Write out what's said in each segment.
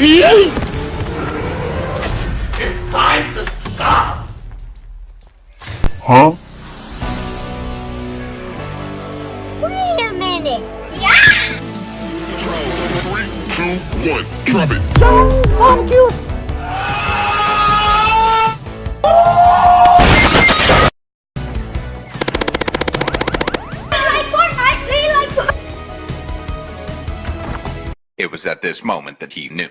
It's time to stop! Huh? Wait a minute. Yeah! Three, two, one, drop it. Like Fortnite, we like It was at this moment that he knew.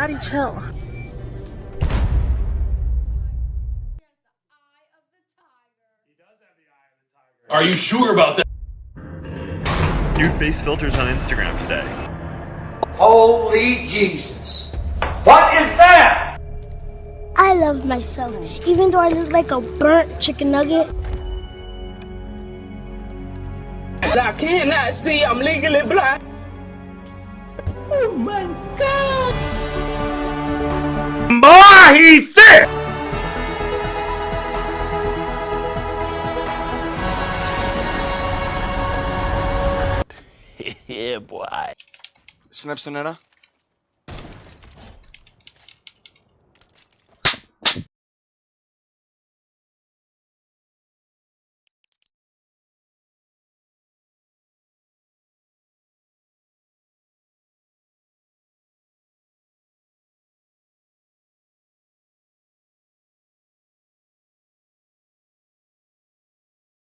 Daddy, chill. Are you sure about that? New face filters on Instagram today. Holy Jesus. What is that? I love myself, even though I look like a burnt chicken nugget. I cannot see. I'm legally blind. Oh Boy, he's sick! Snaps to Nana.